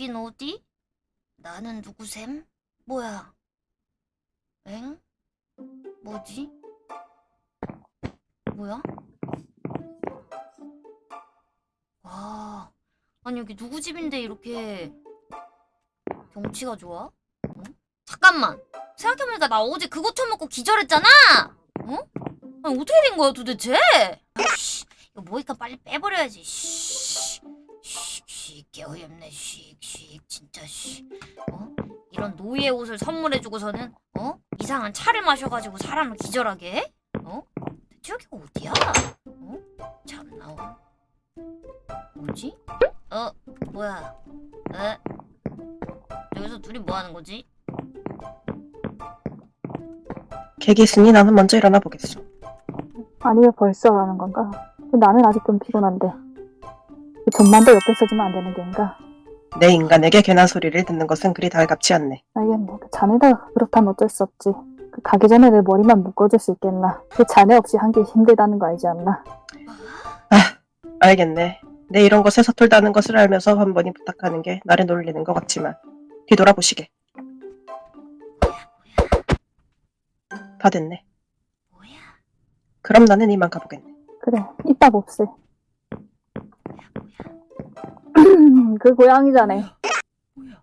여긴 어디? 나는 누구셈? 뭐야? 엥? 뭐지? 뭐야? 와, 아니 여기 누구 집인데 이렇게 경치가 좋아? 어? 잠깐만, 생각해보니까 나 어제 그거 처먹고 기절했잖아. 어? 아니 어떻게 된 거야 도대체? 아씨, 이거 뭐니까 빨리 빼버려야지. 씨, 씨, 씨, 개어이없네. 씨, 씨, 진짜 씨. 어? 이런 노예 옷을 선물해주고서는 어? 이상한 차를 마셔가지고 사람을 기절하게 해? 어? 대체 여기가 어디야? 어? 참나. 뭐지? 어? 뭐야? 에? 여기서 둘이 뭐 하는 거지? 있으니 나는 먼저 일어나 보겠어. 아니면 벌써 가는 건가? 나는 아직 좀 피곤한데. 그 좀만 더 옆에 서주면 안 되는 게인가? 내 인간에게 괜한 소리를 듣는 것은 그리 달갑지 않네. 알겠네. 그 자네가 그렇다면 어쩔 수 없지. 그 가기 전에 내 머리만 묶어줄 수 있겠나? 그 자네 없이 한 게 힘들다는 거 알지 않나? 알겠네. 내 이런 것에 서툴다는 것을 알면서 한 번이 부탁하는 게 나를 놀리는 것 같지만 뒤돌아보시게. 다 됐네. 그럼 나는 이만 가보겠네. 그래, 이따 봅세. 그 고양이 자네. 뭐야?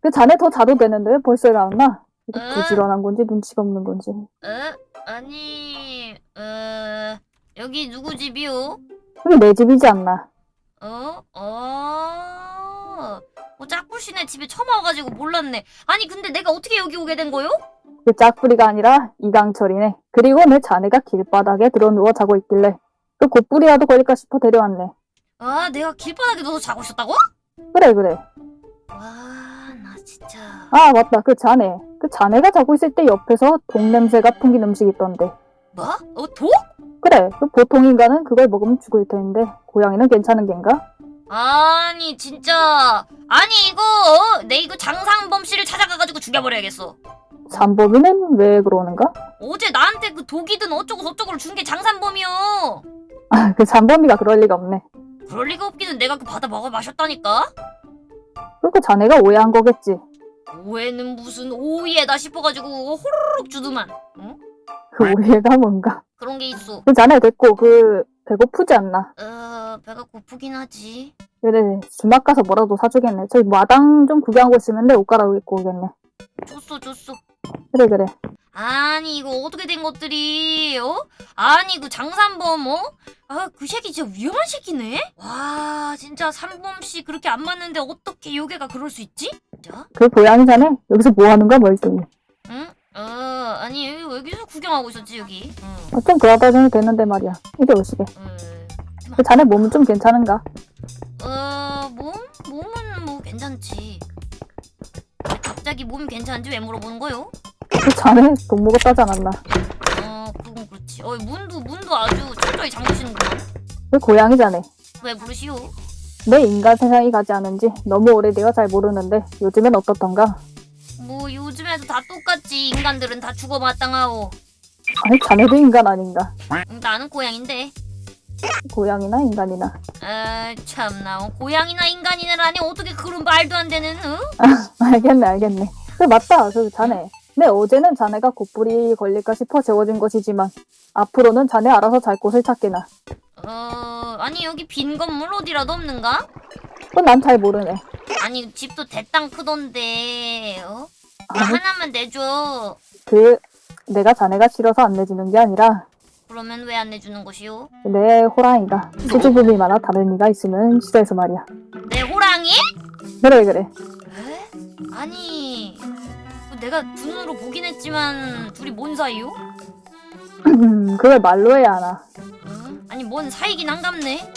그 자네 더 자도 되는데 왜 벌써 일어났나? 이게 에? 부지런한 건지 눈치가 없는 건지. 에? 아니, 에, 여기 누구 집이요? 그게 내 집이지 않나? 어? 어? 뭐 짝부시네 집에 처음 와가지고 몰랐네. 아니 근데 내가 어떻게 여기 오게 된 거요? 그 짝부리가 아니라 이강철이네. 그리고 내 자네가 길바닥에 들어 누워 자고 있길래 그 곧부리라도 걸릴까 싶어 데려왔네. 아 내가 길바닥에 누워서 자고 있었다고? 그래 그래. 와나 진짜. 아 맞다 그 자네. 그 자네가 자고 있을 때 옆에서 독 냄새가 풍긴 음식이 있던데. 뭐? 어 독? 그래 그 보통 인간은 그걸 먹으면 죽을 텐데 고양이는 괜찮은 겐가? 아니 진짜 아니 이거 어? 내 이거 장상범 씨를 찾아가가지고 죽여버려야겠어. 삼범이는 왜 그러는가? 어제 나한테 그 독이든 어쩌고 저쩌고를 준 게 장산범이요. 아그 삼범이가 그럴 리가 없네. 그럴 리가 없기는 내가 그 받아 먹어 마셨다니까. 그그 자네가 오해한 거겠지. 오해는 무슨 오해다 싶어가지고 호로록 주더만. 응? 그 오해가 뭔가. 그런 게 있어. 그 자네 됐고 그 배고프지 않나? 어 배가 고프긴 하지. 그래 주막 가서 뭐라도 사주겠네. 저기 마당 좀 구경하고 있으면 내 옷 갈아입고 오겠네. 줬어 줬어. 그래 그래. 아니 이거 어떻게 된 것들이 어? 아니 그 장산범 어? 아그 새끼 진짜 위험한 새끼네? 와 진짜 산범씨 그렇게 안 맞는데 어떻게 요괴가 그럴 수 있지? 진짜? 그 고양이 자네 여기서 뭐 하는 거야 멀뚱히. 응? 어 아니 여기, 여기서 구경하고 있었지 여기 응. 어, 좀 그러다 정도 됐는데 말이야. 이리 오시게. 응. 그 자네 몸은 좀 괜찮은가? 어 몸? 몸은 뭐 괜찮지 갑자기 몸이 괜찮은지 왜 물어보는 거요? 그 자네 돈 먹었다지 않았나? 어 그건 그렇지 어 문도 문도 아주 철저히 잠그시는구만 그 고양이 자네. 왜 부르시오? 내 인간 세상이 가지 않은지 너무 오래되어 잘 모르는데 요즘엔 어떻던가? 뭐 요즘에도 다 똑같지 인간들은 다 죽어 마땅하오 아니 자네도 인간 아닌가? 응, 나는 고양인데 고양이나 인간이나. 아 참나 어, 고양이나 인간이나라니 어떻게 그런 말도 안 되는 어? 알겠네 알겠네. 그 맞다 그 자네. 네 어제는 자네가 곧불이 걸릴까 싶어 재워진 것이지만 앞으로는 자네 알아서 잘 곳을 찾게나. 어 아니 여기 빈 건물 어디라도 없는가? 그건 난잘 모르네. 아니 집도 대땅 크던데 어? 나 아니 하나만 내줘 그 내가 자네가 싫어서 안 내주는 게 아니라 그러면 왜 안 내주는 것이오? 내 호랑이가 수줍음이 많아 다른 이가 있으면 싫어해서 말이야. 내 호랑이? 그래 그래. 에? 아니 그 내가 두 눈으로 보긴 했지만 둘이 뭔 사이요? 그걸 말로 해야 하나. 응? 아니 뭔 사이긴 한갑네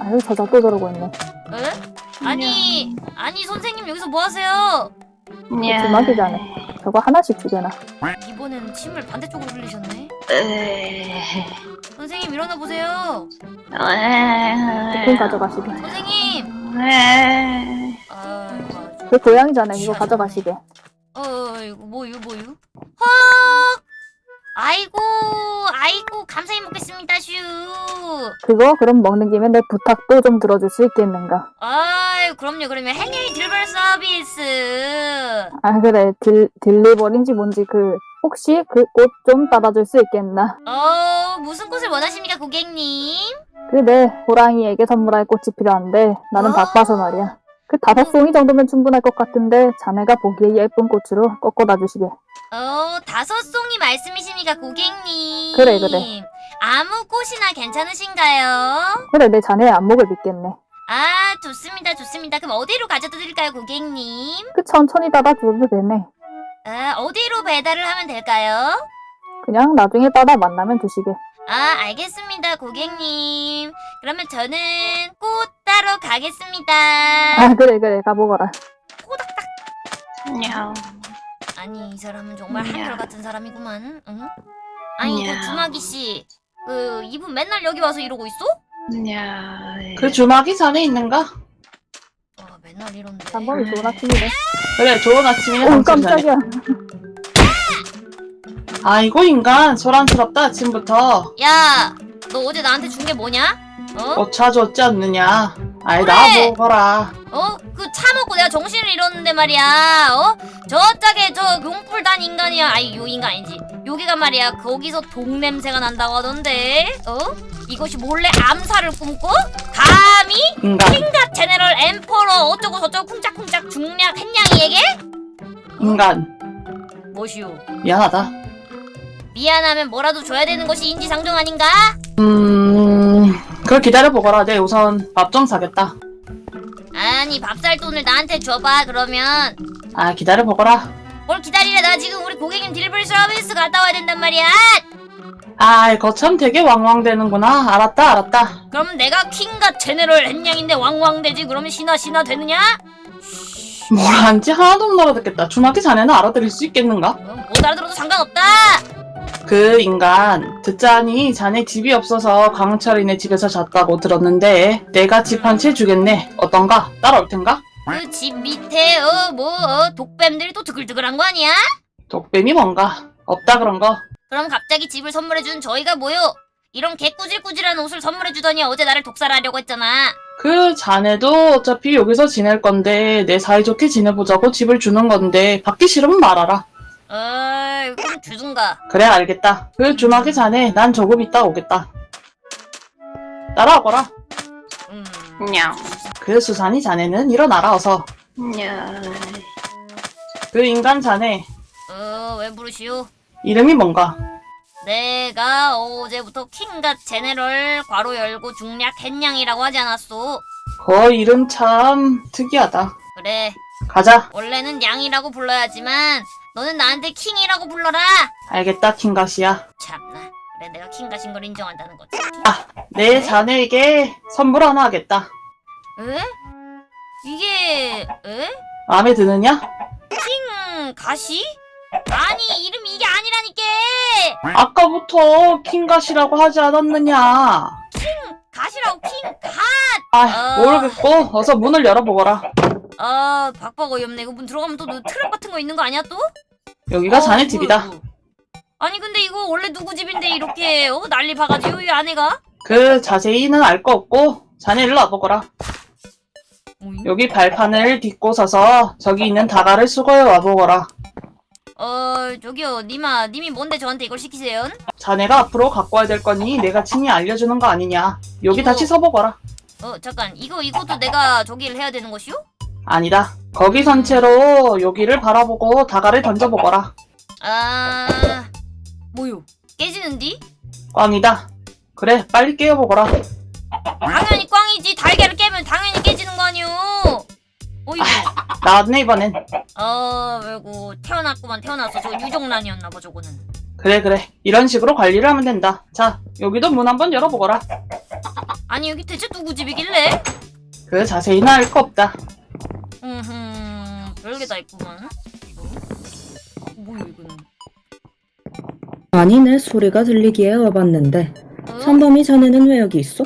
아유 저자 또 저러고 있네. 에? 아니 아니 선생님 여기서 뭐 하세요? 주막이 자네. 저거 하나씩 주게나. 이번엔 침을 반대쪽으로 흘리셨네. 에... 선생님 일어나 보세요. 돈 가져가시게. 선생님. 에... 아주. 그 고양이 자네 이거 가져가시게. 어 이거 뭐유 뭐유? 헉 아이고 아이고 감사히 먹겠습니다 슈. 그거 그럼 먹는 김에 내 부탁도 좀 들어줄 수 있겠는가? 아유 그럼요 그러면 헨리 딜벌 서비스. 아 그래 딜 딜리버린지 뭔지 그 혹시 그 꽃 좀 따라줄 수 있겠나? 어 무슨 꽃을 원하십니까 고객님? 그내 호랑이에게 선물할 꽃이 필요한데 나는 어? 바빠서 말이야. 그 다섯 송이 정도면 충분할 것 같은데 자네가 보기에 예쁜 꽃으로 꺾어다 주시게. 어 다섯 송이 말씀이십니까 고객님? 그래, 그래. 아무 꽃이나 괜찮으신가요? 그래 내 자네의 안목을 믿겠네. 아 좋습니다 좋습니다. 그럼 어디로 가져다 드릴까요 고객님? 그 천천히 따다 줘도 되네. 아 어디로 배달을 하면 될까요? 그냥 나중에 따다 만나면 주시게. 아, 알겠습니다, 고객님. 그러면 저는 꽃 따러 가겠습니다. 아 그래 그래 가보거라. 안녕. 아니, 이 사람은 정말 야. 한결같은 사람이구만. 응? 아니, 야. 그 주마기 씨. 그, 이분 맨날 여기 와서 이러고 있어? 안녕. 그 주막이 자네 있는가? 와, 맨날 이런데. 단범이 좋은 아침이네. 그래 좋은 아침이네 오 자네. 깜짝이야. 아이고 인간 소란스럽다 아침부터 야, 너 어제 나한테 준 게 뭐냐? 어? 어 찾아줬지 않느냐 아이 그래. 나보거라 어? 그 차 먹고 내가 정신을 잃었는데 말이야. 어? 저 짝에 저 용불단 인간이야. 아니, 요 인간 아니지. 여기가 말이야. 거기서 독 냄새가 난다고 하던데. 어? 이것이 몰래 암살을 꿈꿔? 감히? 인간 킹갓 제네럴 엠퍼러 어쩌고 저쩌고 쿵짝쿵짝 중략 햇냥이에게? 인간 뭐시오? 미안하다 미안하면 뭐라도 줘야 되는 것이 인지상정 아닌가? 음 그걸 기다려보거라. 내 우선 밥 좀 사겠다. 아니 밥 살 돈을 나한테 줘봐 그러면. 아 기다려보거라. 뭘 기다리래. 나 지금 우리 고객님 딜리버리 서비스 갔다 와야 된단 말이야. 아이 거참 되게 왕왕대는구나. 알았다 알았다. 그럼 내가 킹갓 제네럴 햇냥인데 왕왕대지? 그러면 신화 신화 되느냐? 뭘 한지 하나도 못 알아듣겠다. 주막이 자네는 알아들을 수 있겠는가? 어, 못 알아들어도 상관없다 그 인간 듣자니 자네 집이 없어서 강철이네 집에서 잤다고 들었는데 내가 집 한 채 주겠네 어떤가? 따라올 텐가? 그 집 밑에 어 뭐 어, 독뱀들이 또 드글드글한 거 아니야? 독뱀이 뭔가? 없다 그런 거 그럼 갑자기 집을 선물해준 저희가 뭐요? 이런 개꾸질꾸질한 옷을 선물해주더니 어제 나를 독살하려고 했잖아. 그 자네도 어차피 여기서 지낼 건데 내 사이좋게 지내보자고 집을 주는 건데 받기 싫으면 말아라 어이, 그럼 주든가. 그래 알겠다 그 주막이 자네 난 조금 있다 오겠다 따라오거라 음. 안녕. 그 수산이 자네는 일어나라 어서 안녕. 그 인간 자네 어, 왜 부르시오? 이름이 뭔가? 내가 어제부터 킹갓 제네럴 괄호 열고 중략 햇냥이라고 하지 않았소? 그 이름 참 특이하다 그래, 가자 원래는 양이라고 불러야지만 너는 나한테 킹이라고 불러라. 알겠다 킹갓이야 참나, 그래 내가 킹갓인 걸 인정한다는 거지. 내 자네에게 선물 하나 하겠다 에? 이게 에? 마음에 드느냐? 킹 가시? 아니 이름이 이게 아니라니까 아까부터 킹갓이라고 하지 않았느냐 가시라고 킹갓 아 아. 모르겠고 어서 문을 열어보거라 아 박박 어이없네 이거 문 들어가면 또 트랩 같은 거 있는 거 아니야 또? 여기가 자네 어, 집이다 이거. 아니 근데 이거 원래 누구 집인데 이렇게 어 난리 봐가지고 이 아내가 그 자세히는 알 거 없고 자네 일로 와보거라 어이? 여기 발판을 딛고 서서 저기 있는 다가를 수거해 와보거라 어 저기요 님아 님이 뭔데 저한테 이걸 시키세요? 자네가 앞으로 갖고 와야 될 거니 내가 친히 알려주는 거 아니냐 여기 이거- 다시 서보거라 어 잠깐 이거 이것도 내가 저기를 해야 되는 것이요? 아니다. 거기 선체로 여기를 바라보고 다가를 던져보거라. 아 뭐요? 깨지는디? 꽝이다. 그래 빨리 깨워보거라. 당연히 꽝이지. 달걀을 깨면 당연히 깨지는 거 아니오? 어이구. 나왔네 이번엔. 어 아이고 태어났구만 태어났어 저 유정란이었나 봐 저거는. 그래 그래. 이런 식으로 관리를 하면 된다. 자 여기도 문 한번 열어보거라. 아니 여기 대체 누구 집이길래? 그 자세히는 알 거 없다 음흠 별게 다 있구만 어? 뭐야 이거는 아니 내 소리가 들리기에 와봤는데 어? 선범이 자네는 왜 여기 있어?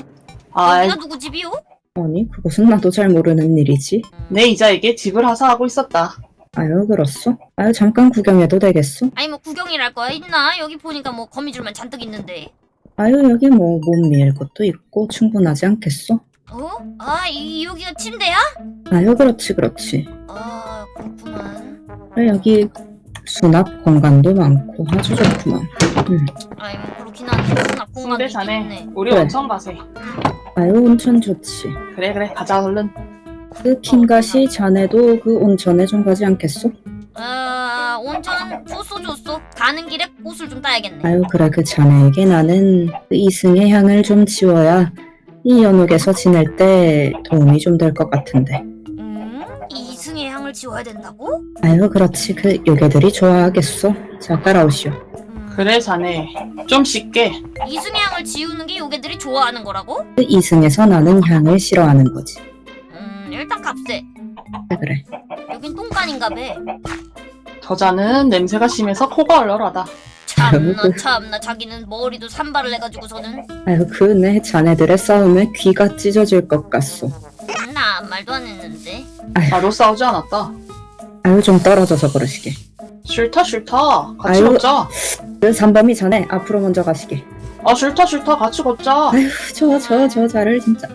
아이 여기가 누구 집이요? 아니 그것은 나도 잘 모르는 일이지 음, 내 이자에게 집을 하사하고 있었다 아유, 그렇소? 아유, 잠깐 구경해도 되겠소? 아니 뭐 구경이랄 거야 있나? 여기 보니까 뭐 거미줄만 잔뜩 있는데. 아유, 여기 뭐몸밀 것도 있고 충분하지 않겠소? 어? 아 이, 여기가 침대야? 아유, 그렇지, 그렇지. 아 그렇구만. 그래, 여기 수납 공간도 많고 아주 좋구만. 아니 뭐 그렇긴 한데 수납 공간도 자네 있네. 우리 그래. 온천 가세. 아유, 온천 좋지. 그래 그래 가자 얼른. 그 킹가시 자네도 그 온천에 좀 가지 않겠소? 아 온천 좋소 좋소. 가는 길에 꽃을 좀 따야겠네. 아유, 그래, 그 자네에게 나는 그 이승의 향을 좀 지워야 이 연옥에서 지낼 때 도움이 좀 될 것 같은데. 음? 이승의 향을 지워야 된다고? 아유, 그렇지. 그 요괴들이 좋아하겠소. 자, 따라오시오. 음, 그래 자네 좀 쉽게. 이승의 향을 지우는 게 요괴들이 좋아하는 거라고? 그 이승에서 나는 향을 싫어하는 거지. 음 일단 값세. 그래, 그래. 여긴 똥간인가 봐. 저자는 냄새가 심해서 코가 얼얼하다. 참나. 참나 자기는 머리도 산발을 해가지고서는 아유, 그내 자네들의 싸움에 귀가 찢어질 것 같소. 음, 나 아무 말도 안 했는데. 나도 싸우지 않았다. 아유, 좀 떨어져서 그러시게. 싫다 싫다. 같이 아유. 걷자. 그 삼범이 자네 앞으로 먼저 가시게. 아 싫다 싫다 같이 걷자. 아유, 저, 저, 저 자를 진짜.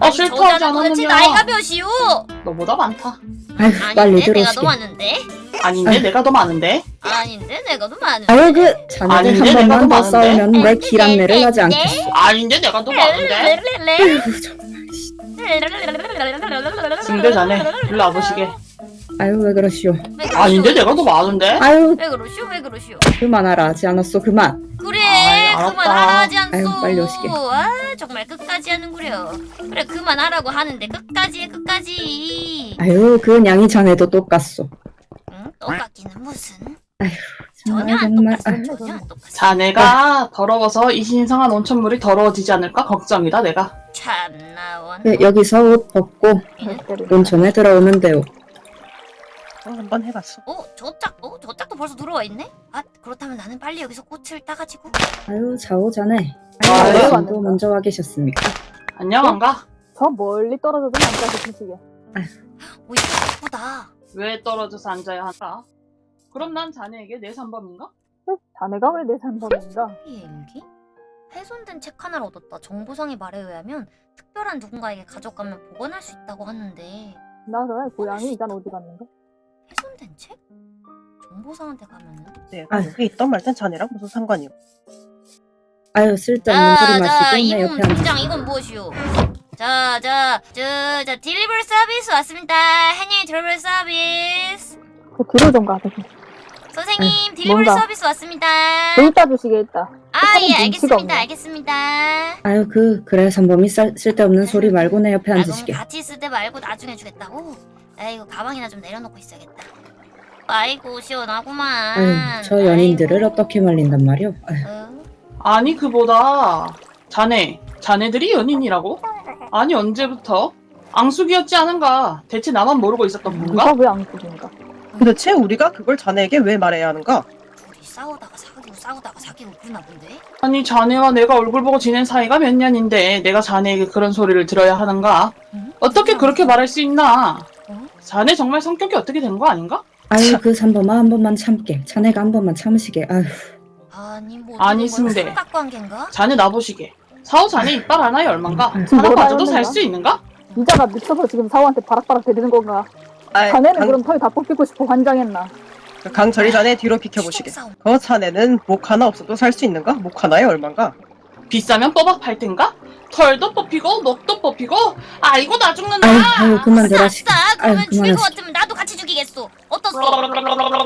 아 싫다 하지 저자는 도대체 나이가 않았느냐. 몇이오? 너보다 많다. 아유, 빨리 아닌데 내가 더 들어오시게. 많은데? 아닌데 아유. 내가 더 많은데. 아닌데 내가 더 많은데? 아유, 그 자네들 한 번만 더? 싸우면 내 기란내를 하지 네? 않겠소. 아닌데 내가 더 많은데. 승대 자네 일로 와보시게. 아유, 왜 그러시오. 왜 그러시오? 아닌데 내가 더 많은데. 아유, 왜 그러시오? 왜 그러시오? 그만하라 하지 않았소. 그만. 그래 아이, 알았다. 그만하라 하지 않소 아유, 빨리 오시게. 아 정말 끝까지 하는구려 그래 그만하라고 하는데 끝까지 해 끝까지 아유, 그 냥이 자네도 똑같소. 응? 똑같기는 무슨 정말, 전혀 안 정말. 똑같아 전혀 안 똑같아 자네가 더러워서 이 신성한 온천물이 더러워지지 않을까 걱정이다 내가. 참나 원 그, 여기서 옷 벗고 온천에 들어오면 돼요. 어, 한번 해봤어. 어? 저짝 어? 저짝도 벌써 들어와 있네? 아 그렇다면 나는 빨리 여기서 꽃을 따가지고 아유, 자오 자네. 아, 아유, 네. 당신도 먼저 와 계셨습니까? 안녕한가? 저 멀리 떨어져도 남자 드시게. 오 이거 예쁘다 왜 떨어져서 앉아야 한다? 그럼 난 자네에게 내 산범인가? 자네가 왜 내 산범인가? 비행기? 훼손된 책 하나를 얻었다 정보상의 말에 의하면 특별한 누군가에게 가져가면 보관할 수 있다고 하는데 나 그래 고양이 이간 어디 갔는가? 훼손된 책? 정보상한테 가면은 네, 아유. 여기 있던 말든 자네랑 무슨 상관이요? 아유, 쓸데없는 소리 자, 마시고 내 옆에 앉아. 팀장 이건 무엇이오? 자, 자, 저, 자, 딜리버리 서비스 왔습니다. 한일 딜리버리 서비스. 그좀 가세요. 선생님, 딜리버리 뭔가. 서비스 왔습니다. 좀따 주시겠다. 아, 예, 알겠습니다. 알겠습니다. 아유, 그, 그래, 삼범이 쌀, 쓸데없는 소리 말고 내 옆에 아, 앉으시게. 같이 쓸 때 말고 나중에 주겠다고? 아이고, 가방이나 좀 내려놓고 있어야겠다. 아이고, 시원하구만. 아유, 저 연인들을 아이고. 어떻게 말린단 말이오? 어? 아니 그보다 자네 자네들이 연인이라고? 아니 언제부터? 앙숙이었지 않은가? 대체 나만 모르고 있었던 누가 건가? 왜안 쓰는가? 도대체 우리가 그걸 자네에게 왜 말해야 하는가? 둘이 싸우다가 사귀고 싸우다가 사귀고 그러나 본데? 아니 자네와 내가 얼굴 보고 지낸 사이가 몇 년인데 내가 자네에게 그런 소리를 들어야 하는가? 응? 어떻게 그렇게 말할 수 있나? 어? 자네 정말 성격이 어떻게 된 거 아닌가? 아유, 참. 그 삼범아 한 번만 참게. 자네가 한 번만 참으시게. 아유, 아니, 뭐 아니? 승대. 삼각관계인가? 자네 나보시게 사오 자네 이빨 하나에 얼만가? 하나 가져도 살? 수 있는가? 이자가 미쳐서 지금 사오한테 바락바락 대드는 건가? 아이, 자네는 강, 그럼 털 다 뽑히고 싶어 환장했나? 강철이 자네 뒤로 비켜보시게. 싸움. 그 자네는 목 하나 없어도 살 수 있는가? 목 하나에 얼만가? 비싸면 뽑아 팔 텐가? 털도 뽑히고 목도 뽑히고 아이고 나 죽는다 아유, 아유, 그만들 아싸. 그러면 아유, 죽일 것. 같으면 나도 같이 죽이겠어. 어떻소?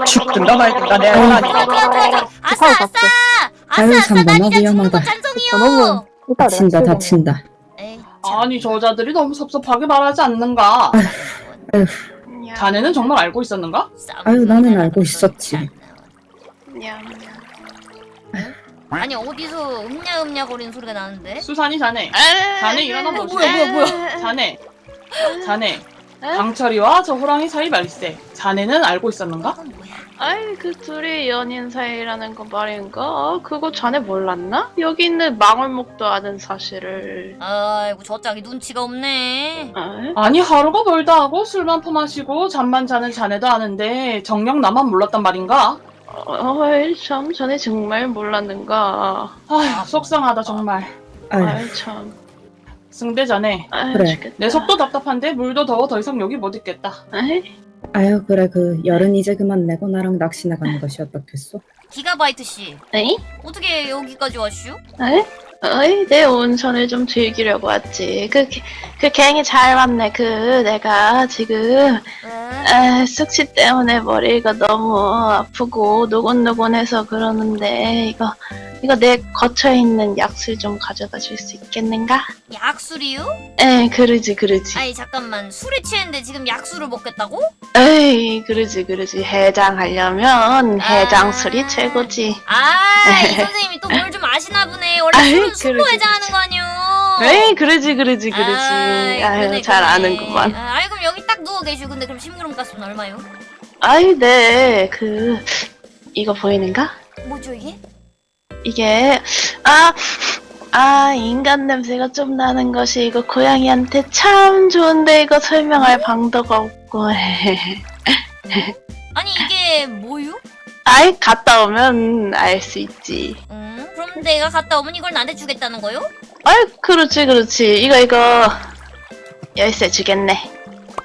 죽든가 말든가 내 아유. 아니야. 좋아, 좋아, 좋아. 아싸, 아싸. 아싸, 아유, 아싸. 난 삼범아, 이제 죽는 거 위험하다. 찬성이요. 이따 내가 다친다, 치우겠네. 다친다. 에이, 참. 아니 저자들이 너무 섭섭하게 말하지 않는가? 냠, 자네는 정말 알고 있었는가? 아유, 나는 알고 건 있었지. 아니 어디서 음냐 음냐 거리는 소리가 나는데? 수산이 자네 자네 일어나 어, 보시게 뭐야, 뭐야, 뭐야. 자네 자네 강철이와 저 호랑이 사이 말세 자네는 알고 있었는가? 아이 그 둘이 연인 사이라는 거 말인가? 아, 그거 자네 몰랐나? 여기 있는 망울목도 아는 사실을. 아이고 저 짝이 눈치가 없네. 아, 아니 하루가 멀다 하고 술만 퍼마시고 잠만 자는 자네도 아는데 정녕 나만 몰랐단 말인가? 어이 참 자네 정말 몰랐는가? 아휴 속상하다 정말. 아이 참. 승대 자네 아이 그래. 내 속도 답답한데 물도 더워 더 이상 여기 못 있겠다. 아이, 아유 그래 그 열은 이제 그만 내고 나랑 낚시 나가는 것이 어떻겠소? 기가바이트 씨 에이? 어떻게 여기까지 왔슈? 에이? 어이, 내 온천을 좀 즐기려고 왔지. 그, 그 갱이 잘 왔네. 그, 내가 지금, 왜? 에, 숙취 때문에 머리가 너무 아프고 노곤노곤해서 그러는데, 이거, 이거 내 거처에 있는 약술 좀 가져다 줄 수 있겠는가? 약술이요? 에, 그러지, 그러지. 아니 잠깐만 술에 취했는데 지금 약술을 먹겠다고? 에이, 그러지, 그러지. 해장하려면 해장술이 아. 최고지. 아, 이 선생님이 또 뭘 좀 아시나 보네. 원래 술로 그러지. 거 아니요? 에이, 그러지, 그러지, 그러지. 아이, 아유, 그러네, 잘 그러네. 아는구만. 아, 그럼 여기 딱 누워 계시고 근데 그럼 심부름 값은 얼마요? 아이, 네, 그, 이거 보이는가? 뭐죠 이게? 이게 아, 아 인간 냄새가 좀 나는 것이 이거 고양이한테 참 좋은데 이거 설명할 방도가 없고 아니 이게 뭐요? 아이 갔다 오면 알 수 있지 음, 내가 갔다 오면 이걸 나한테 주겠다는 거요? 아이 그렇지 그렇지 이거 이거 열쇠 주겠네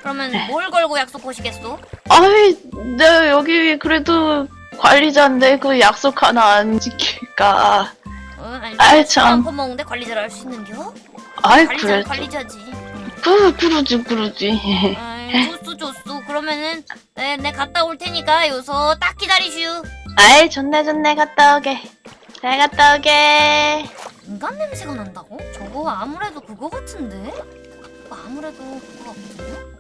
그러면 뭘 걸고 약속 거시겠소? 아이 내가 여기 그래도 관리자인데 그 약속 하나 안 지킬까 어, 아니 아이, 참. 퍼먹는데 관리자를 할 수 있는겨? 아이 관리자 그래 관리자지. 음. 그 그러지 그러지 아이, 좋소 좋소. 그러면은 네, 내 갔다 올 테니까 요서 딱 기다리슈. 아이 좋네 좋네 갔다 오게 잘 갔다 오게 인간 냄새가 난다고? 저거 아무래도 그거 같은데? 아무래도 그거 같거든요?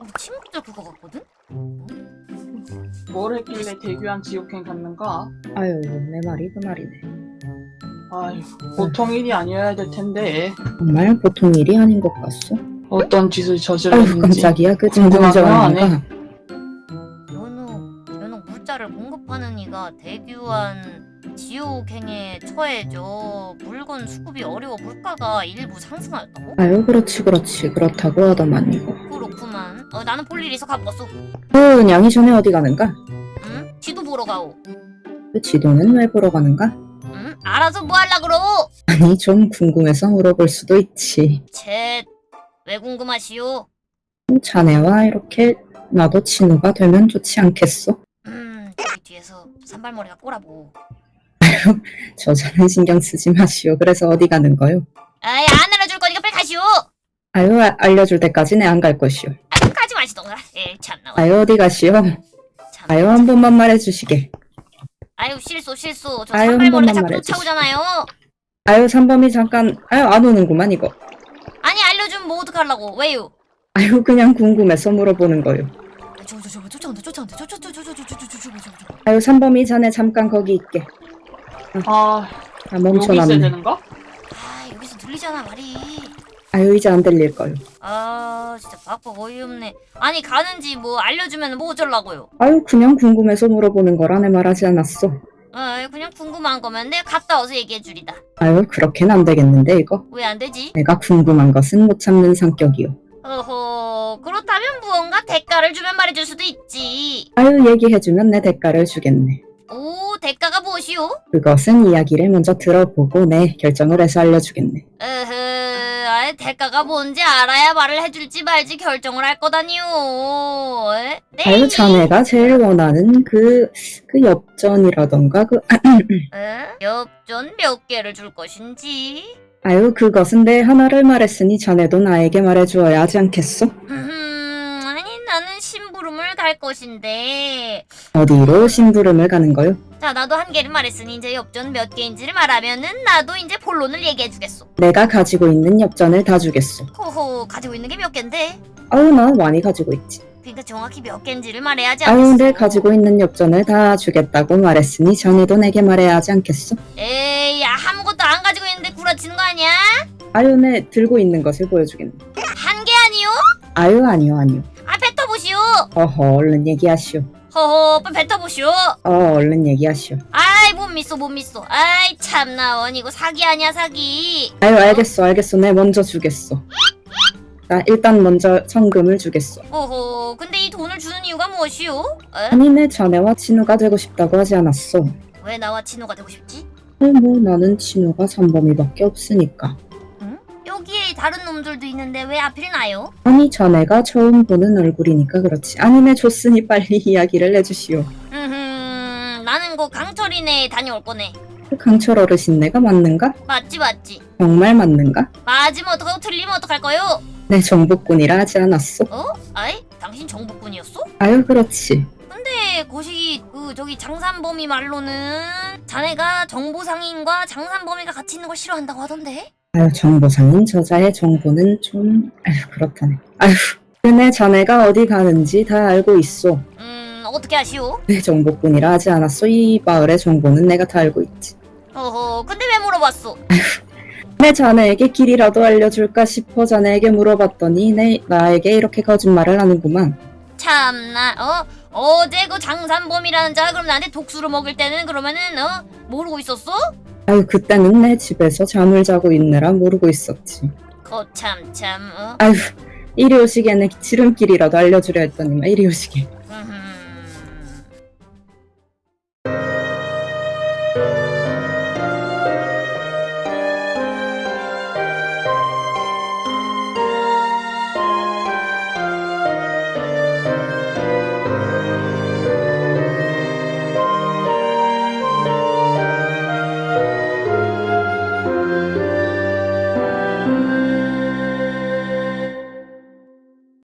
우리 친구들 그거 같거든? 뭘 했길래 대규한 지옥행 갔는가? 아유 내 말이 그 말이네. 아휴 보통 일이 아니어야 될 텐데 정말 보통 일이 아닌 것 같소. 어떤 짓을 저질렀는지 깜짝이야 그 궁금하구나, 정 수급이 어려워 물가가 일부 상승하였다고? 아유 그렇지 그렇지 그렇다고 하더만 이거. 그렇구만. 어, 나는 볼 일이 있어 가봤어. 그 냥이 전에 어디 가는가? 응? 지도 보러 가오. 그 지도는 왜 보러 가는가? 응? 알아서 뭐 할라 그러? 아니 좀 궁금해서 물어볼 수도 있지. 쳇. 왜 궁금하시오? 자네와 이렇게 나도 친구가 되면 좋지 않겠소? 음, 뒤에서 산발머리가 꼬라보. 그럼 저자는 신경 쓰지 마시오. 그래서 어디 가는 거요? 아이 안 알아줄 거니까 빨리 가시오. 아유 아, 알려줄 때까지는 안 갈 것이오. 아유 가지 마시던가. 참나. 아유 어디 가시오. 아유 한 번만 말해주시게. 아유 실수 실수. 저 아유, 산발머리가 자꾸 쫓아오잖아요. 아유 3범이 잠깐 아유 안 오는구만 이거. 아니 알려주면 뭐 어떡하려고 왜요? 아유 그냥 궁금해서 물어보는 거요. 저거 저거 쫓아온다 쫓아온다 쫓아온다 쫓아온다 쫓아온다 쫓아온다 쫓아온다 아유 3범이 자네 잠깐 거기 있게. 아 아 여기 있어야 멈춰놨네. 되는가? 아, 여기서 들리잖아, 말이. 아유 이제 안 들릴 거요. 아, 진짜 바빠 어이없네. 아니, 가는지 뭐 알려주면 뭐 어쩌려고요? 아유 그냥 궁금해서 물어보는 거라 내 말하지 않았어. 아, 그냥 궁금한 거면 내가 갔다 와서 얘기해 주리다. 아유 그렇게는 안 되겠는데 이거. 왜 안 되지? 내가 궁금한 것은 못 참는 성격이요. 어허, 그렇다면 무언가 대가를 주면 말해줄 수도 있지. 아유 얘기해주면 내 대가를 주겠네. 오, 대가가 무엇이오? 그것은 이야기를 먼저 들어보고 내 결정을 해서 알려주겠네. 으흐, 아예 대가가 뭔지 알아야 말을 해줄지 말지 결정을 할 거다니요. 에? 네. 아유 자네가 제일 원하는 그, 그 엽전이라던가 그 에? 엽전 몇 개를 줄 것인지. 아유 그것은 내 하나를 말했으니 자네도 나에게 말해주어야 하지 않겠소? 심부름을 갈 것인데. 어디로 심부름을 가는 거요? 자, 나도 한 개를 말했으니 이제 엽전 몇 개인지를 말하면은 나도 이제 본론을 얘기해 주겠소. 내가 가지고 있는 엽전을 다 주겠소. 호호, 가지고 있는 게몇 개인데? 아유 나 많이 가지고 있지. 그러니까 정확히 몇 개인지를 말해야지 않겠어. 아유 내 가지고 있는 엽전을 다 주겠다고 말했으니 자네도 내게 말해야 하지 않겠소? 에이, 야, 아무것도 안 가지고 있는데 구라치는 거 아니야? 아유 내 들고 있는 것을 보여주겠네. 한 개 아니요? 아유 아니요 아니요. 어허 얼른 얘기하시오. 허허 빨리 뱉어보시오 어 얼른 얘기하시오. 아이 못 믿어 못 믿어 아이 참나 원 이거 사기 아니야 사기 아유 알겠어 알겠어 내 먼저 주겠어. 나 일단 먼저 성금을 주겠어. 허허 근데 이 돈을 주는 이유가 무엇이오? 에? 아니 내 자네와 친우가 되고 싶다고 하지 않았어. 왜 나와 친호가 되고 싶지? 어, 뭐 나는 친우가 삼범이밖에 없으니까. 여기에 다른 놈들도 있는데 왜 하필 나요? 아니 자네가 처음 보는 얼굴이니까 그렇지. 아니 내 줬으니 빨리 이야기를 해주시오. 음흠 나는 그 강철이네 다녀올 거네 그 강철 어르신네가 맞는가? 맞지 맞지 정말 맞는가? 맞으면 어떡하고 틀리면 어떡할 거요? 내 정복꾼이라 하지 않았어. 어? 아이 당신 정복군이었어? 아유 그렇지. 근데 거시기 그 저기 장산범이 말로는 자네가 정보상인과 장산범이가 같이 있는 걸 싫어한다고 하던데? 아유 정보상인 저자의 정보는 좀 아유 그렇다네. 아유 근데 자네가 어디 가는지 다 알고 있어. 음 어떻게 아시오? 내 정복꾼이라 하지 않았어. 이 마을의 정보는 내가 다 알고 있지. 어허 근데 왜 물어봤어? 내 자네에게 길이라도 알려줄까 싶어 자네에게 물어봤더니 내 나에게 이렇게 거짓말을 하는구만. 참나 어? 어제 그 장산범이라는 자가 그럼 나한테 독수를 먹일 때는 그러면은 어? 모르고 있었어? 아유 그때는 내 집에서 잠을 자고 있느라 모르고 있었지. 거참 참 어? 아유 이리 오시게 내 지름길이라도 알려주려 했더니만 이리 오시게.